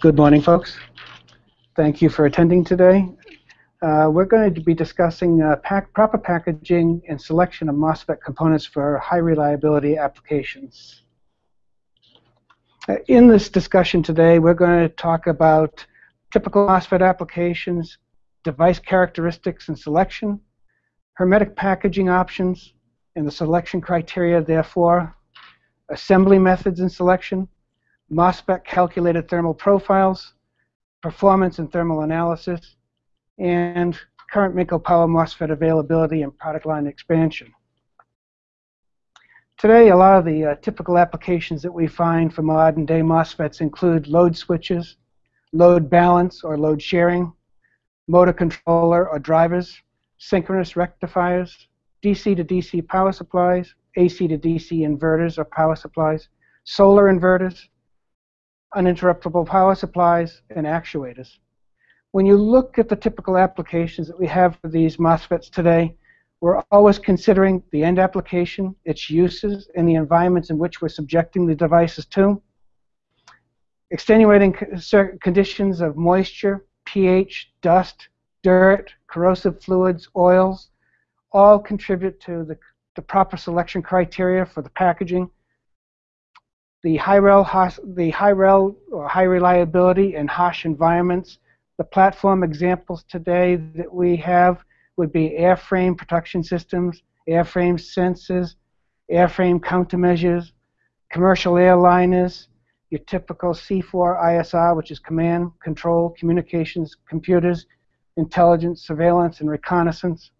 Good morning, folks. Thank you for attending today. Uh, we're going to be discussing uh, pack, proper packaging and selection of MOSFET components for high reliability applications. Uh, in this discussion today, we're going to talk about typical MOSFET applications, device characteristics and selection, hermetic packaging options, and the selection criteria, therefore, assembly methods and selection, MOSFET calculated thermal profiles, performance and thermal analysis, and current Minco Power MOSFET availability and product line expansion. Today, a lot of the uh, typical applications that we find for modern day MOSFETs include load switches, load balance or load sharing, motor controller or drivers, synchronous rectifiers, DC to DC power supplies, AC to DC inverters or power supplies, solar inverters, uninterruptible power supplies, and actuators. When you look at the typical applications that we have for these MOSFETs today, we're always considering the end application, its uses, and the environments in which we're subjecting the devices to. Extenuating conditions of moisture, pH, dust, dirt, corrosive fluids, oils, all contribute to the, the proper selection criteria for the packaging. The high rel, the high rel or high reliability and harsh environments. The platform examples today that we have would be airframe protection systems, airframe sensors, airframe countermeasures, commercial airliners, your typical C4 ISR, which is command, control, communications, computers, intelligence, surveillance, and reconnaissance.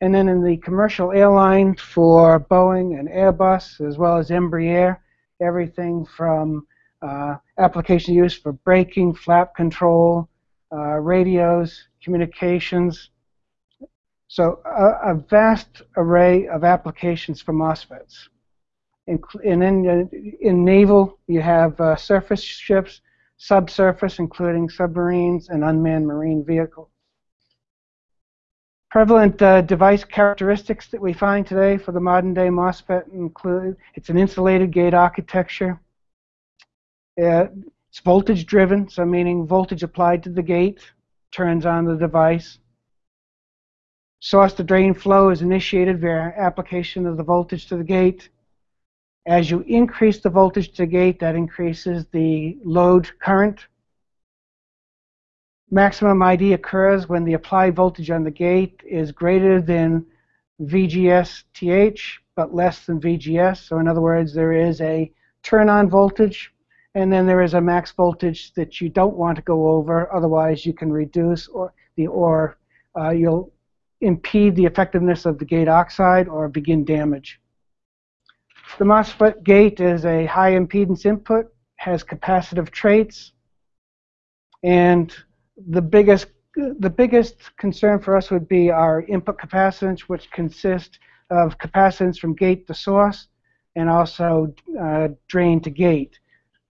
And then in the commercial airline for Boeing and Airbus, as well as Embraer, everything from uh, application use for braking, flap control, uh, radios, communications. So a, a, vast array of applications for MOSFETs. In, and in, in naval, you have uh, surface ships, subsurface, including submarines and unmanned marine vehicles. Prevalent uh, device characteristics that we find today for the modern day MOSFET include it's an insulated gate architecture. Uh, it's voltage driven, so meaning voltage applied to the gate turns on the device. Source to drain flow is initiated via application of the voltage to the gate. As you increase the voltage to the gate, that increases the load current Maximum ID occurs when the applied voltage on the gate is greater than VGS-TH, but less than VGS. So in other words, there is a turn-on voltage, and then there is a max voltage that you don't want to go over. Otherwise, you can reduce or the or uh, you'll impede the effectiveness of the gate oxide or begin damage. The MOSFET gate is a high impedance input, has capacitive traits, and the biggest the biggest concern for us would be our input capacitance, which consists of capacitance from gate to source and also uh, drain to gate.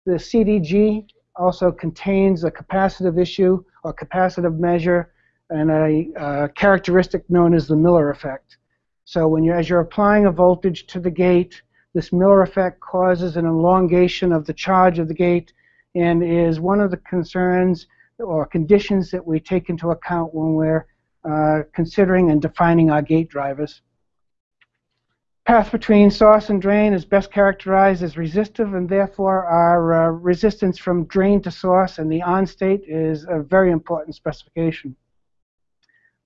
The CDG also contains a capacitive issue or capacitive measure and a uh, characteristic known as the Miller effect. So when you as you're applying a voltage to the gate, this Miller effect causes an elongation of the charge of the gate and is one of the concerns or conditions that we take into account when we're uh, considering and defining our gate drivers. Path between source and drain is best characterized as resistive, and therefore our uh, resistance from drain to source and the on state is a very important specification.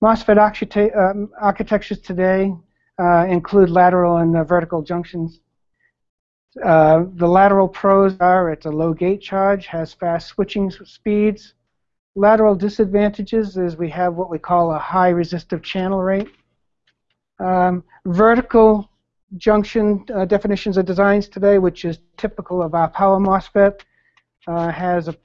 MOSFET um, architectures today uh, include lateral and uh, vertical junctions. Uh, the lateral pros are it's a low gate charge, has fast switching speeds, Lateral disadvantages is we have what we call a high resistive channel rate. Um, vertical junction uh, definitions of designs today, which is typical of our power MOSFET, uh, has a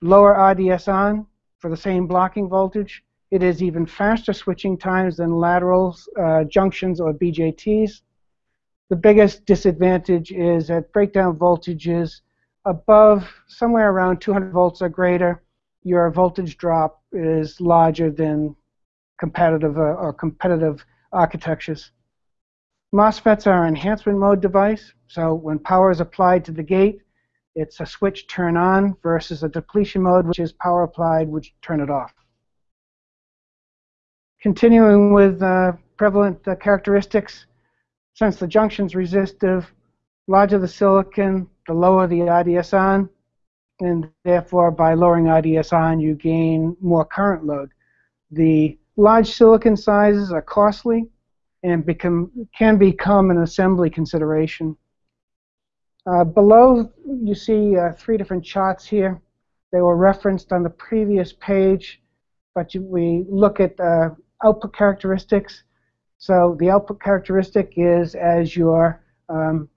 lower RDS on for the same blocking voltage. It is even faster switching times than lateral uh, junctions or BJTs. The biggest disadvantage is at breakdown voltages above somewhere around 200 volts or greater your voltage drop is larger than competitive uh, or competitive architectures. MOSFETs are an enhancement mode device, so when power is applied to the gate, It's a switch turn on versus a depletion mode, which is power applied, which turn it off. Continuing with uh, prevalent uh, characteristics, since the junction's resistive, larger the silicon, the lower the IDS on, and therefore by lowering IDS on, you gain more current load. The large silicon sizes are costly and become, can become an assembly consideration. Uh, below, you see uh, three different charts here. They were referenced on the previous page, but you, we look at uh, output characteristics. So the output characteristic is as your um,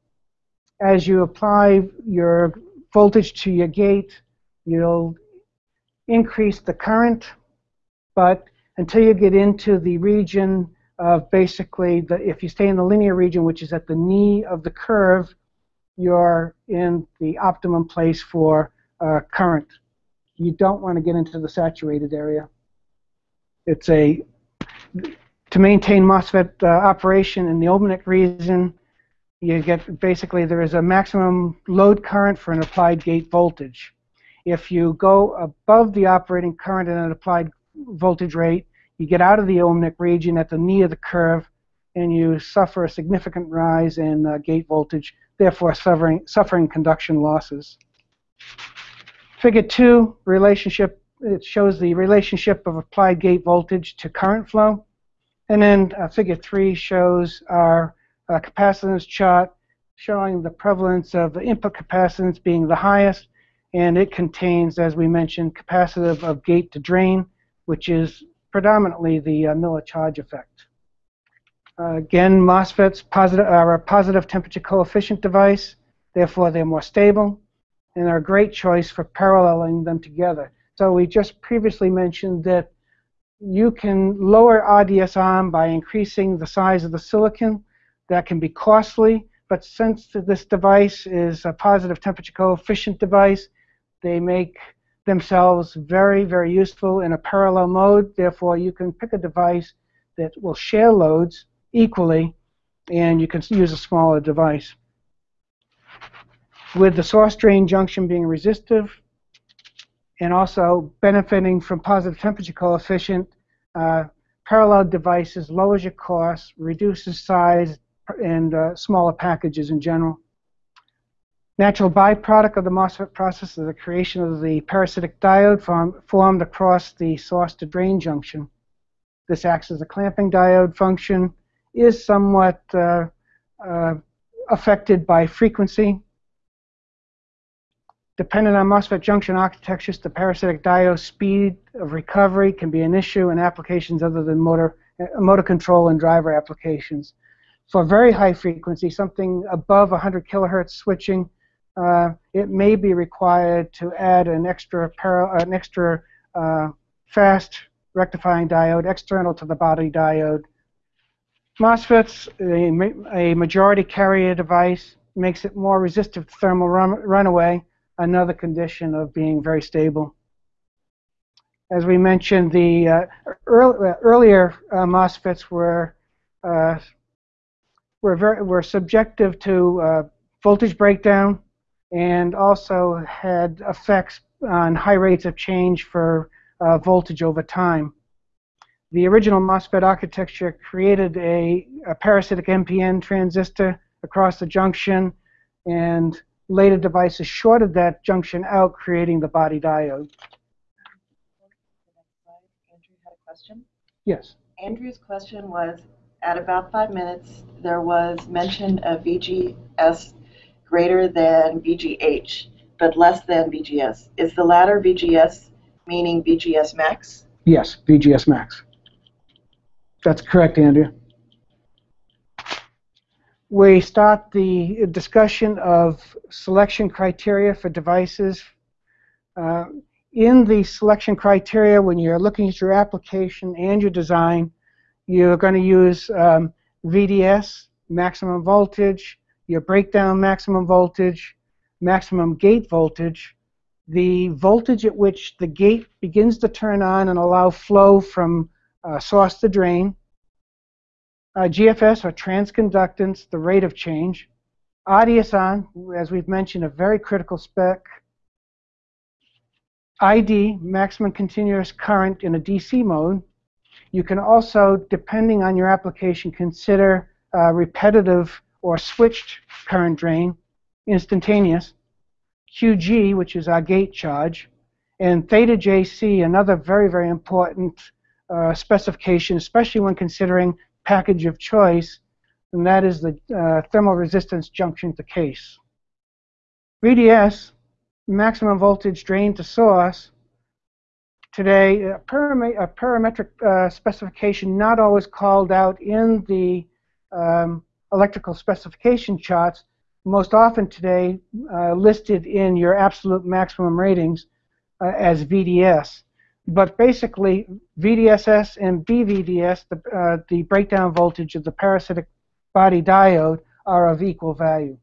as you apply your voltage to your gate, you'll increase the current, but until you get into the region of basically, the, if you stay in the linear region, which is at the knee of the curve, you're in the optimum place for uh, current. You don't want to get into the saturated area. It's a, to maintain MOSFET uh, operation in the ohmic region, you get basically there is a maximum load current for an applied gate voltage. If you go above the operating current and an applied voltage rate, you get out of the ohmic region at the knee of the curve, and you suffer a significant rise in uh, gate voltage, therefore suffering, suffering conduction losses. Figure 2 relationship, it shows the relationship of applied gate voltage to current flow. And then uh, figure 3 shows our uh, capacitance chart showing the prevalence of the input capacitance being the highest, and it contains, as we mentioned, capacitive of gate to drain, which is predominantly the uh, Miller charge effect. Uh, again, MOSFETs positive, are a positive temperature coefficient device, therefore they're more stable, and they're a great choice for paralleling them together. So we just previously mentioned that you can lower RDS on by increasing the size of the silicon, that can be costly, but since this device is a positive temperature coefficient device, they make themselves very, very useful in a parallel mode. Therefore, you can pick a device that will share loads equally, and you can use a smaller device. With the source drain junction being resistive, and also benefiting from positive temperature coefficient, uh, parallel devices lowers your cost, reduces size, and uh, smaller packages in general. Natural byproduct of the MOSFET process is the creation of the parasitic diode form, formed across the source to drain junction. This acts as a clamping diode function, is somewhat uh, uh, affected by frequency. Depending on MOSFET junction architectures, the parasitic diode speed of recovery can be an issue in applications other than motor, uh, motor control and driver applications for very high frequency, something above 100 kilohertz switching, uh, it may be required to add an extra an extra uh, fast rectifying diode external to the body diode. MOSFETs, a, a majority carrier device, makes it more resistive to thermal run runaway, another condition of being very stable. As we mentioned, the uh, early, earlier uh, MOSFETs were uh, were very were subjective to uh, voltage breakdown and also had effects on high rates of change for uh, voltage over time. The original MOSFET architecture created a, a, parasitic NPN transistor across the junction, and later devices shorted that junction out, creating the body diode. Andrew had a question. Yes. Andrew's question was, at about five minutes, there was mention of VGS greater than VGH, but less than VGS. Is the latter VGS meaning VGS max? Yes, VGS max. That's correct, Andrea. We start the discussion of selection criteria for devices. Uh, in the selection criteria, when you're looking at your application and your design, you're going to use um, VDS, maximum voltage, your breakdown maximum voltage, maximum gate voltage, the voltage at which the gate begins to turn on and allow flow from uh, source to drain, uh, GFS or transconductance, the rate of change, RDSON, as we've mentioned, a very critical spec. ID, maximum continuous current in a DC mode. You can also, depending on your application, consider uh, repetitive or switched current drain, instantaneous. QG, which is our gate charge, and theta JC, another very, very important uh, specification, especially when considering package of choice, and that is the uh, thermal resistance junction to case. VDS, maximum voltage drain to source, today a, param a parametric uh, specification not always called out in the um, electrical specification charts, most often today uh, listed in your absolute maximum ratings uh, as VDS. But basically, VDSS and BVDS, the, uh, the breakdown voltage of the parasitic body diode, are of equal value.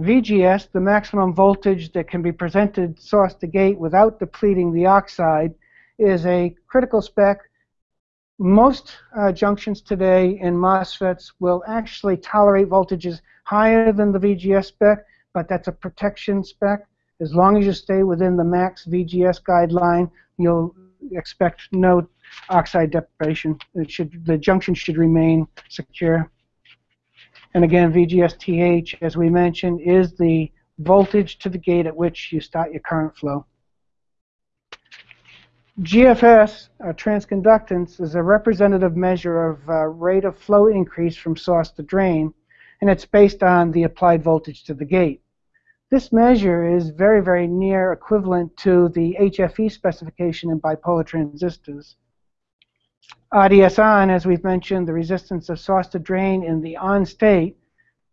VGS, the maximum voltage that can be presented source to gate without depleting the oxide, is a critical spec most uh, junctions today in MOSFETs will actually tolerate voltages higher than the VGS spec, but that's a protection spec. As long as you stay within the max VGS guideline, you'll expect no oxide deprivation. Should, the junction should remain secure. And again, VGS-TH, as we mentioned, is the voltage to the gate at which you start your current flow. GFS, uh, transconductance, is a representative measure of uh, rate of flow increase from source to drain, and it's based on the applied voltage to the gate. This measure is very, very near equivalent to the HFE specification in bipolar transistors. RDS on, as we've mentioned, the resistance of source to drain in the on state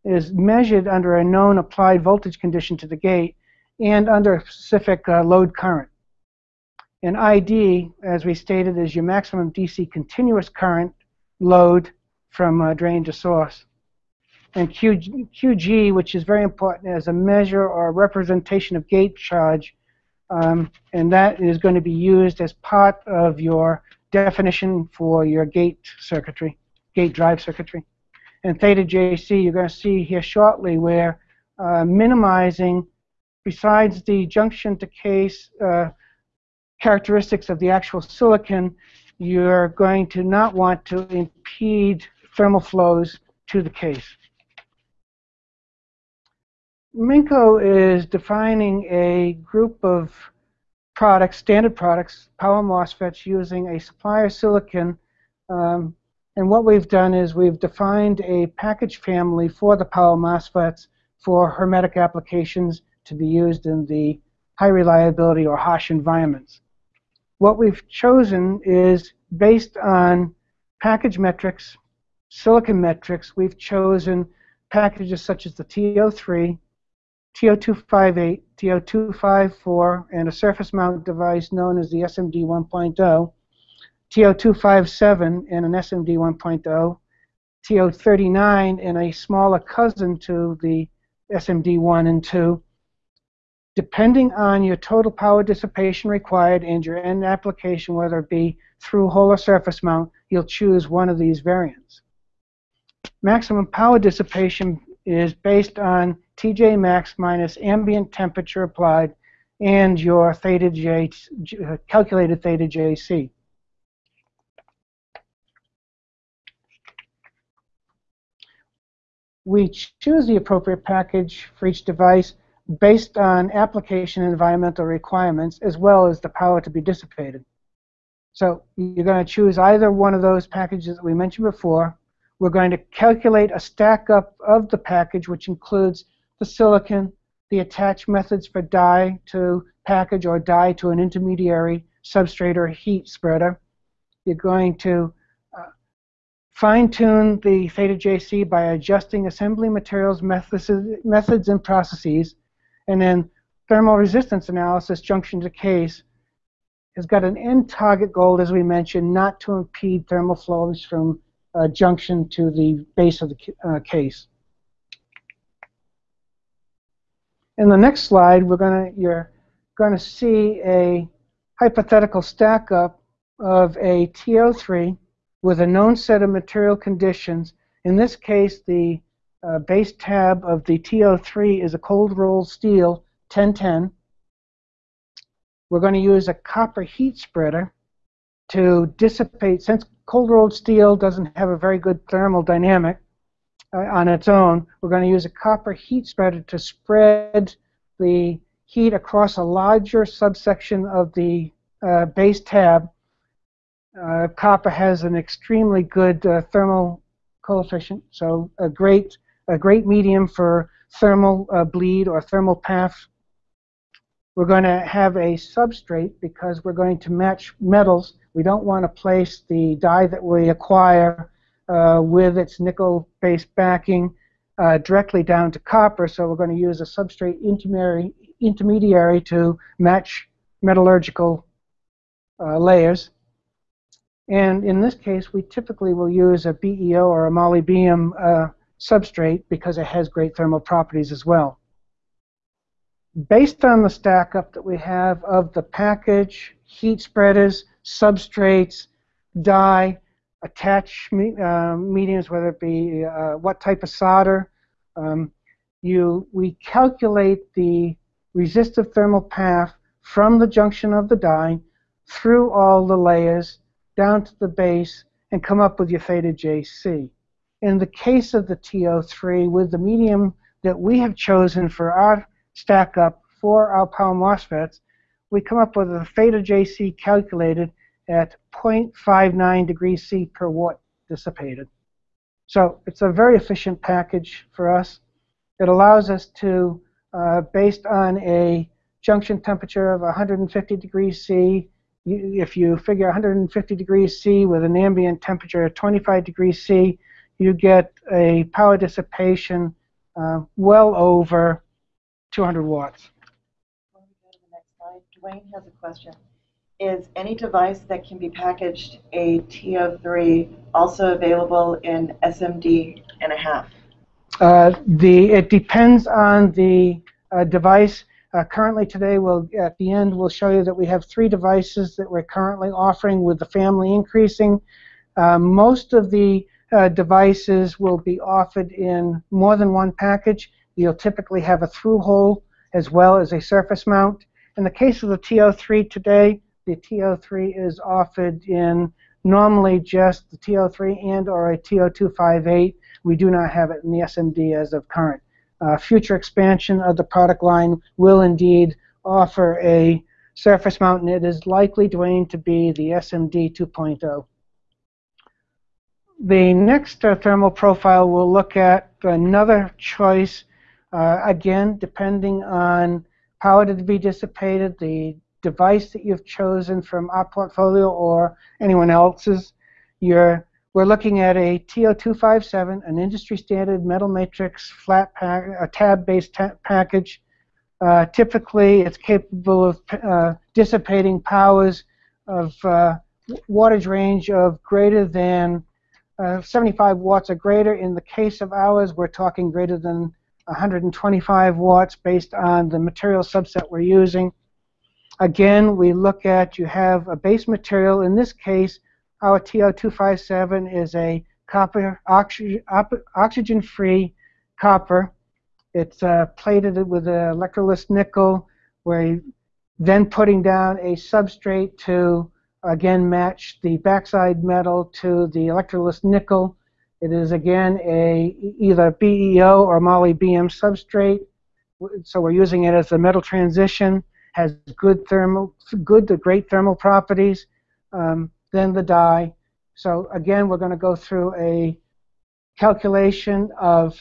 is measured under a known applied voltage condition to the gate and under a specific uh, load current. And ID, as we stated, is your maximum DC continuous current load from uh, drain to source. And QG, QG, which is very important, as a measure or a representation of gate charge, um, and that is going to be used as part of your definition for your gate circuitry, gate drive circuitry. And theta JC, you're going to see here shortly where uh, minimizing, besides the junction to case uh, characteristics of the actual silicon, you're going to not want to impede thermal flows to the case. Minco is defining a group of products, standard products, power MOSFETs using a supplier silicon. Um, and what we've done is we've defined a package family for the power MOSFETs for hermetic applications to be used in the high reliability or harsh environments what we've chosen is based on package metrics, silicon metrics. We've chosen packages such as the TO3, TO258, TO254, and a surface mount device known as the SMD 1.0, TO257 and an SMD 1.0, TO39 and a smaller cousin to the SMD 1 and 2, depending on your total power dissipation required and your end application, whether it be through hole or surface mount, you'll choose one of these variants. Maximum power dissipation is based on TJ max minus ambient temperature applied and your theta J, uh, calculated theta JC. We choose the appropriate package for each device based on application environmental requirements as well as the power to be dissipated. So you're going to choose either one of those packages that we mentioned before. We're going to calculate a stack up of the package which includes the silicon, the attached methods for die to package or die to an intermediary substrate or heat spreader. You're going to uh, fine-tune the theta JC by adjusting assembly materials methods, methods and processes and then thermal resistance analysis, junction to case, has got an end target goal, as we mentioned, not to impede thermal flows from uh, junction to the base of the uh, case. In the next slide, we're going to you're going to see a hypothetical stack up of a TO3 with a known set of material conditions. In this case, the uh, base tab of the TO3 is a cold rolled steel 1010. We're going to use a copper heat spreader to dissipate, since cold rolled steel doesn't have a very good thermal dynamic uh, on its own, we're going to use a copper heat spreader to spread the heat across a larger subsection of the uh, base tab. Uh, copper has an extremely good uh, thermal coefficient, so a great, a great medium for thermal uh, bleed or thermal path we're going to have a substrate because we're going to match metals. We don't want to place the die that we acquire uh, with its nickel-based backing uh, directly down to copper, so we're going to use a substrate intermediary, intermediary to match metallurgical uh, layers. And in this case, we typically will use a BEO or a molybdenum uh, substrate because it has great thermal properties as well based on the stack up that we have of the package, heat spreaders, substrates, die, attach me, uh, mediums, whether it be uh, what type of solder, um, you, we calculate the resistive thermal path from the junction of the die through all the layers down to the base and come up with your theta JC. In the case of the TO3, with the medium that we have chosen for our stack up for our power MOSFETs, we come up with a theta JC calculated at 0.59 degrees C per watt dissipated. So it's a very efficient package for us. It allows us to, uh, based on a junction temperature of 150 degrees C, you, if you figure 150 degrees C with an ambient temperature of 25 degrees C, you get a power dissipation uh, well over 200 watts. Before we go to the next slide, Dwayne has a question. Is any device that can be packaged a TO3 also available in SMD and a half? Uh, the it depends on the uh, device. Uh, currently today, we'll at the end we'll show you that we have three devices that we're currently offering with the family increasing. Uh, most of the uh, devices will be offered in more than one package. You'll typically have a through hole as well as a surface mount. In the case of the TO3 today, the TO3 is offered in normally just the TO3 and or a TO258. We do not have it in the SMD as of current. Uh, future expansion of the product line will indeed offer a surface mount, and it is likely, Dwayne, to be the SMD 2.0. The next uh, thermal profile we'll look at another choice uh, again, depending on it to be dissipated, the device that you've chosen from our portfolio or anyone else's, you're, we're looking at a TO257, an industry standard metal matrix flat pack, a tab-based ta package. Uh, typically, it's capable of uh, dissipating powers of uh, wattage range of greater than uh, 75 watts or greater. In the case of ours, we're talking greater than 125 watts based on the material subset we're using. Again, we look at you have a base material. In this case, our TO257 is a copper oxygen-free copper. It's uh, plated with an electrolytic nickel. We're then putting down a substrate to again match the backside metal to the electrolytic nickel it is again a either BEO or molybdenum substrate. So we're using it as a metal transition. Has good thermal, good to great thermal properties. Um, then the die. So again, we're going to go through a calculation of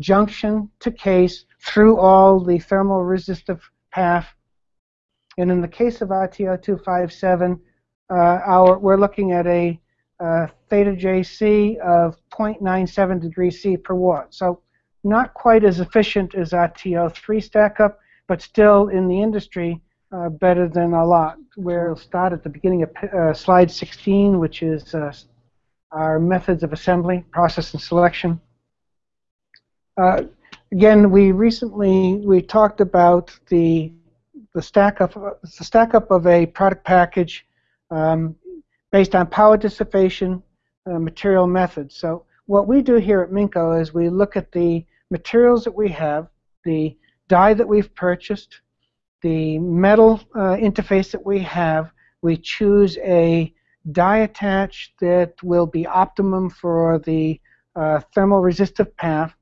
junction to case through all the thermal resistive path. And in the case of our TO257, uh, our, we're looking at a uh, theta JC of 0.97 degrees C per watt. So not quite as efficient as our TO3 stack up, but still in the industry uh, better than a lot. We'll start at the beginning of uh, slide 16, which is uh, our methods of assembly, process, and selection. Uh, again, we recently we talked about the the stack up the stack up of a product package um, based on power dissipation uh, material methods. So what we do here at Minco is we look at the materials that we have, the die that we've purchased, the metal uh, interface that we have. We choose a die attach that will be optimum for the uh, thermal resistive path.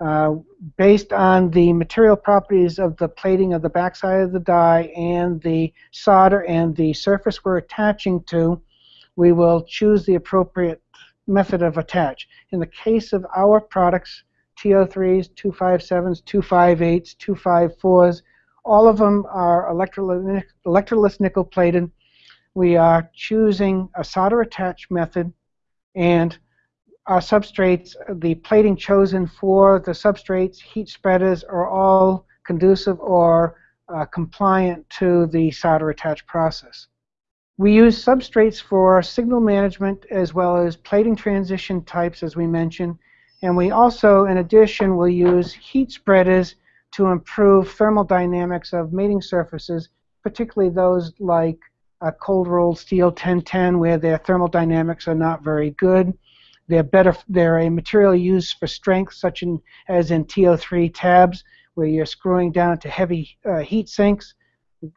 Uh, based on the material properties of the plating of the backside of the die and the solder and the surface we're attaching to, we will choose the appropriate method of attach. In the case of our products, TO3s, 257s, 258s, 254s, all of them are electroless nickel plated. We are choosing a solder attach method and our substrates, the plating chosen for the substrates, heat spreaders are all conducive or uh, compliant to the solder attach process. We use substrates for signal management as well as plating transition types as we mentioned and we also in addition will use heat spreaders to improve thermal dynamics of mating surfaces particularly those like uh, cold rolled steel 1010 where their thermal dynamics are not very good they're better. They're a material used for strength, such in, as in TO3 tabs, where you're screwing down to heavy uh, heat sinks.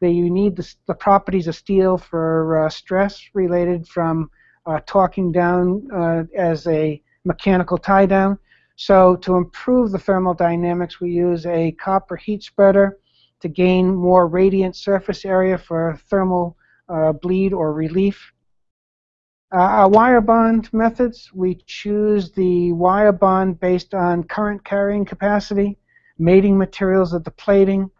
They, you need the, the, properties of steel for uh, stress related from uh, torquing down uh, as a mechanical tie down. So to improve the thermal dynamics, we use a copper heat spreader to gain more radiant surface area for thermal uh, bleed or relief. Uh, our wire bond methods, we choose the wire bond based on current carrying capacity, mating materials of the plating,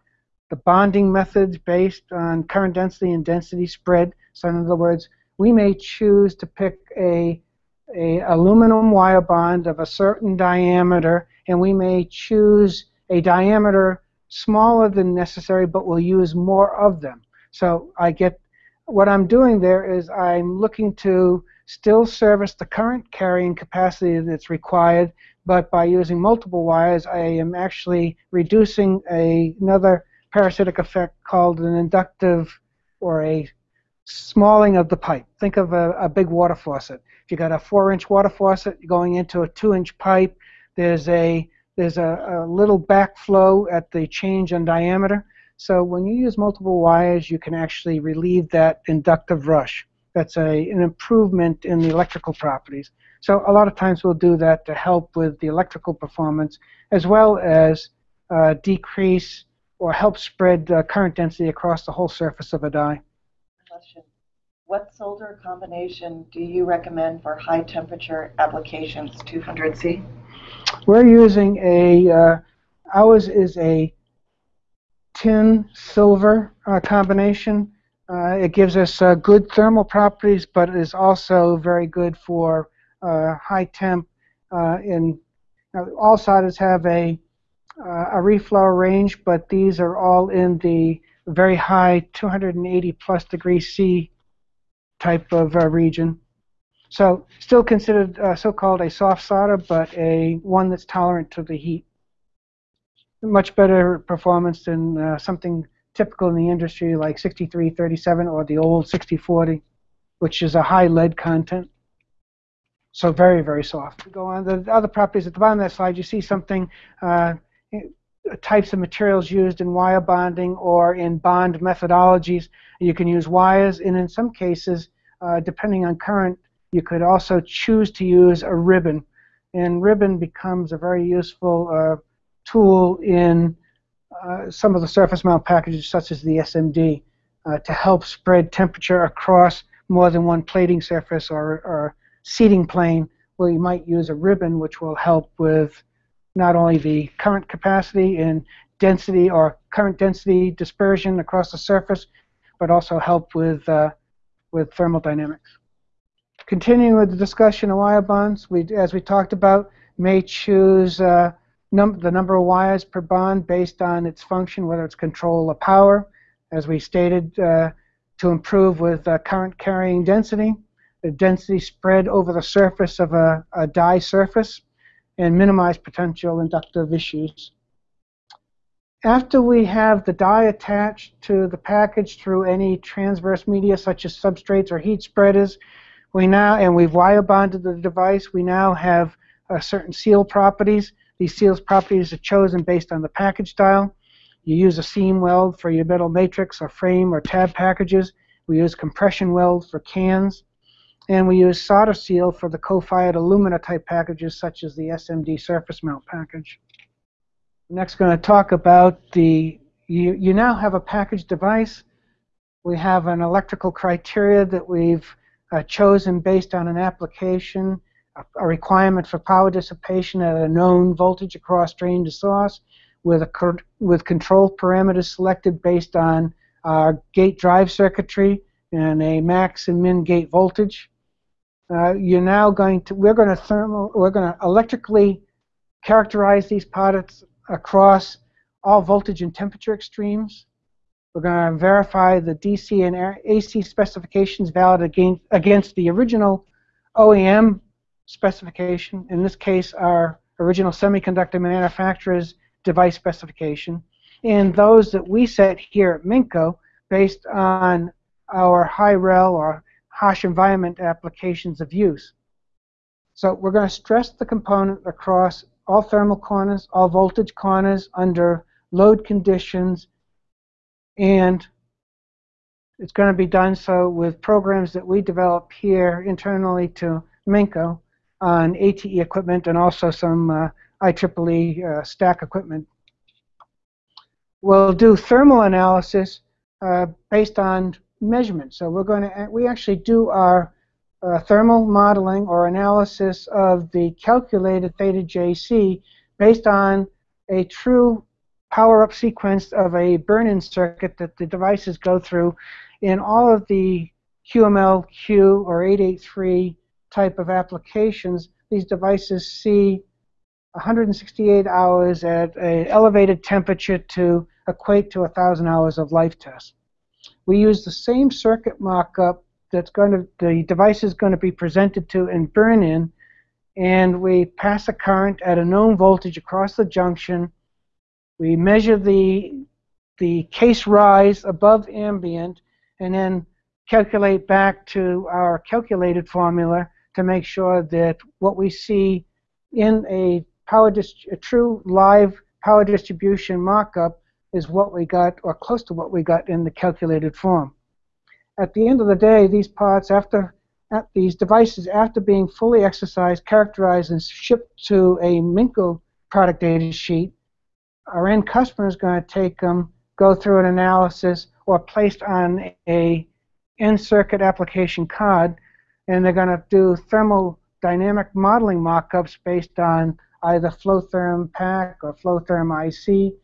the bonding methods based on current density and density spread. So in other words, we may choose to pick a, a aluminum wire bond of a certain diameter, and we may choose a diameter smaller than necessary, but we'll use more of them. So I get what I'm doing there is I'm looking to still service the current carrying capacity that's required, but by using multiple wires, I am actually reducing a, another parasitic effect called an inductive or a smalling of the pipe. Think of a, a big water faucet. If you got a four-inch water faucet going into a two-inch pipe, there's a there's a, a little backflow at the change in diameter. So when you use multiple wires, you can actually relieve that inductive rush. That's a, an improvement in the electrical properties. So a lot of times we'll do that to help with the electrical performance as well as uh, decrease or help spread uh, current density across the whole surface of a die. Question. What solder combination do you recommend for high temperature applications, 200C? We're using a, uh, ours is a tin silver uh, combination. Uh, it gives us uh, good thermal properties, but is also very good for uh, high temp. Uh, in all solders have a uh, a reflow range, but these are all in the very high 280 plus degrees C type of region. So still considered so-called a soft solder, but a one that's tolerant to the heat much better performance than uh, something typical in the industry like 6337 or the old 6040, which is a high lead content. So very, very soft. We go on the other properties at the bottom of that slide. You see something, uh, types of materials used in wire bonding or in bond methodologies. You can use wires, and in some cases, uh, depending on current, you could also choose to use a ribbon. And ribbon becomes a very useful uh, tool in uh, some of the surface mount packages such as the SMD uh, to help spread temperature across more than one plating surface or, or seating plane where you might use a ribbon which will help with not only the current capacity and density or current density dispersion across the surface but also help with uh, with thermal dynamics. Continuing with the discussion of wire bonds, we, as we talked about, may choose uh, num the number of wires per bond based on its function, whether it's control or power, as we stated, uh, to improve with uh, current carrying density, the density spread over the surface of a, a die surface, and minimize potential inductive issues. After we have the die attached to the package through any transverse media such as substrates or heat spreaders, we now, and we've wire bonded the device, we now have uh, certain seal properties. These seals properties are chosen based on the package style. You use a seam weld for your metal matrix or frame or tab packages. We use compression weld for cans. And we use solder seal for the co-fired alumina type packages such as the SMD surface mount package. Next, going to talk about the, you, you now have a package device. We have an electrical criteria that we've uh, chosen based on an application, a, a, requirement for power dissipation at a known voltage across drain to source, with, a, with control parameters selected based on our gate drive circuitry and a max and min gate voltage. Uh, you're now going to, we're going to thermal, we're going to electrically characterize these products across all voltage and temperature extremes. We're going to verify the DC and AC specifications valid against, against the original OEM specification, in this case our original semiconductor manufacturer's device specification, and those that we set here at Minco based on our high rel or harsh environment applications of use. So we're going to stress the component across all thermal corners, all voltage corners under load conditions, and it's going to be done so with programs that we develop here internally to Minco on ATE equipment and also some uh, IEEE uh, stack equipment. We'll do thermal analysis uh, based on measurement. So we're going to we actually do our uh, thermal modeling or analysis of the calculated theta JC based on a true power-up sequence of a burn-in circuit that the devices go through in all of the QML-Q or 883 type of applications. These devices see 168 hours at an elevated temperature to equate to 1,000 hours of life test we use the same circuit mock-up that's going to, the device is going to be presented to and burn in, and we pass a current at a known voltage across the junction. We measure the, the case rise above ambient, and then calculate back to our calculated formula to make sure that what we see in a power a true live power distribution mock-up is what we got, or close to what we got in the calculated form. At the end of the day, these parts, after these devices, after being fully exercised, characterized, and shipped to a Minco product data sheet, our end customer is going to take them, go through an analysis, or placed on a in-circuit application card, and they're going to do thermodynamic modeling mockups based on either FloTHERM PACK or FloTHERM IC,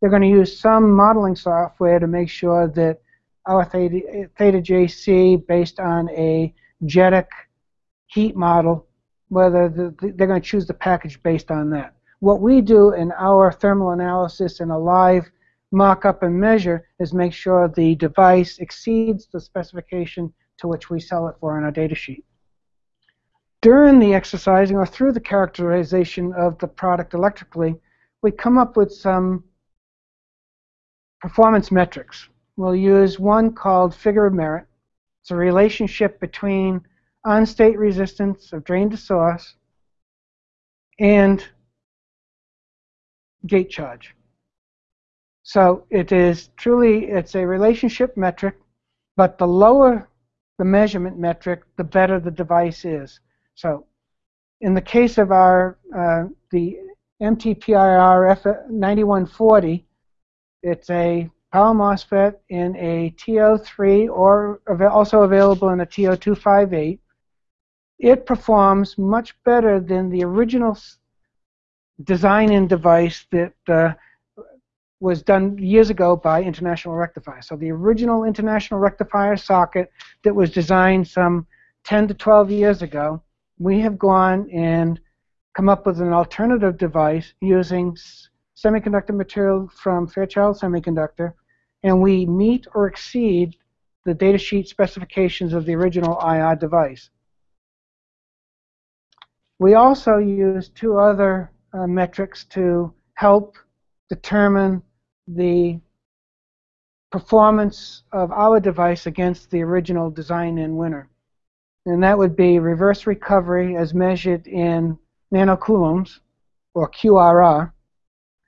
they're going to use some modeling software to make sure that our theta, theta JC based on a JEDEC heat model, whether the, they're going to choose the package based on that. What we do in our thermal analysis in a live mock-up and measure is make sure the device exceeds the specification to which we sell it for in our data sheet. During the exercising or through the characterization of the product electrically, we come up with some performance metrics. We'll use one called figure of merit. It's a relationship between on-state resistance of drain to source and gate charge. So it is truly, it's a relationship metric, but the lower the measurement metric, the better the device is. So in the case of our, uh, the MTPIR F9140, it's a power MOSFET in a TO3 or also available in a TO258. It performs much better than the original design-in device that uh, was done years ago by International Rectifier. So the original International Rectifier socket that was designed some 10 to 12 years ago, we have gone and come up with an alternative device using semiconductor material from Fairchild Semiconductor, and we meet or exceed the datasheet specifications of the original IR device. We also use two other uh, metrics to help determine the performance of our device against the original design in winner. And that would be reverse recovery as measured in nanocoulombs, or QRR,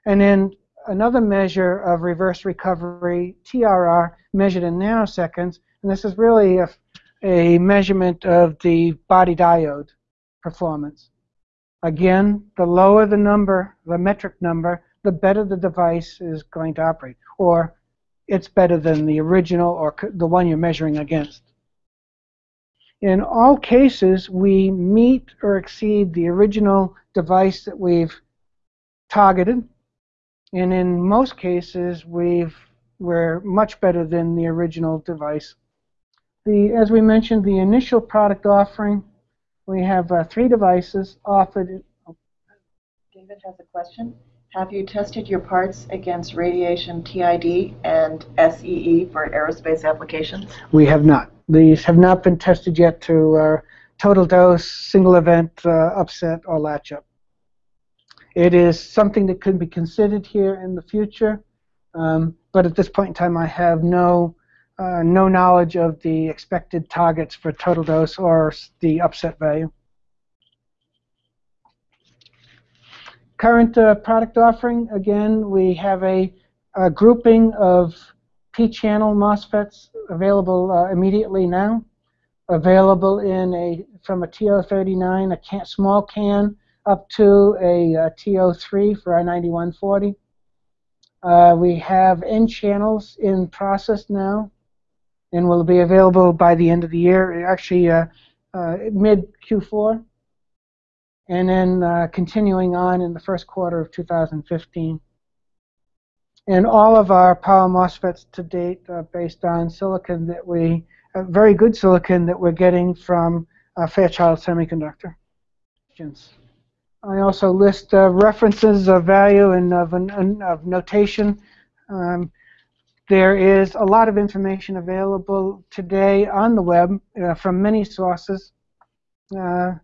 and then another measure of reverse recovery, TRR, measured in nanoseconds, and this is really a, a measurement of the body diode performance. Again, the lower the number, the metric number, the better the device is going to operate, or it's better than the original or the one you're measuring against. In all cases, we meet or exceed the original device that we've targeted, and in most cases, we've we're much better than the original device. The, as we mentioned, the initial product offering, we have uh, three devices offered. David has a question. Have you tested your parts against radiation TID and SEE for aerospace applications? We have not. These have not been tested yet to uh, total dose, single event, uh, upset, or latch up. It is something that could be considered here in the future, um, but at this point in time, I have no uh, no knowledge of the expected targets for total dose or the upset value. Current uh, product offering, again, we have a, a grouping of P-channel MOSFETs available uh, immediately now, available in a from a TO39, a can, small can, up to a, a TO3 for our 9140. Uh, we have N channels in process now, and will be available by the end of the year, actually uh, uh, mid Q4 and then uh, continuing on in the first quarter of 2015. And all of our power MOSFETs to date are based on silicon that we, uh, very good silicon that we're getting from uh, Fairchild Semiconductor. I also list uh, references of value and of, of notation. Um, there is a lot of information available today on the web uh, from many sources. Uh,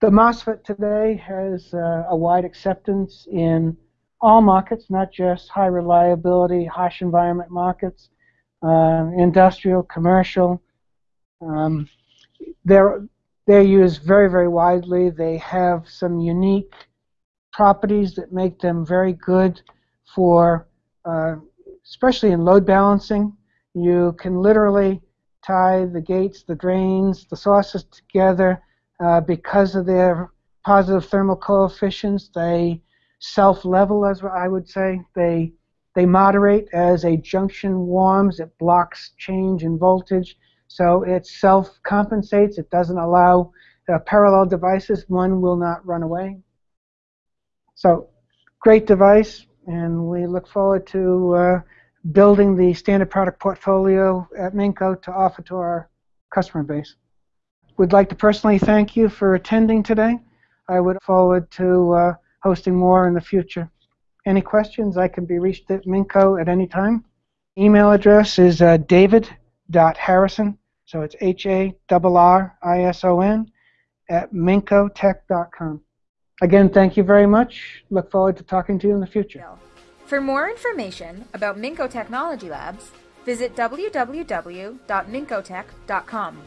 the MOSFET today has uh, a wide acceptance in all markets, not just high reliability, harsh environment markets, uh, industrial, commercial. Um, they're, they're used very, very widely. They have some unique properties that make them very good for, uh, especially in load balancing. You can literally tie the gates, the drains, the sources together uh, because of their positive thermal coefficients, they self-level, as I would say. They they moderate as a junction warms. It blocks change in voltage, so it self-compensates. It doesn't allow uh, parallel devices. One will not run away. So, great device, and we look forward to uh, building the standard product portfolio at Minco to offer to our customer base We'd like to personally thank you for attending today. I would forward to uh, hosting more in the future. Any questions, I can be reached at Minco at any time. Email address is uh, david.harrison, so it's H-A-R-R-I-S-O-N, at mincotech.com. Again, thank you very much. Look forward to talking to you in the future. For more information about Minco Technology Labs, visit www.mincotech.com.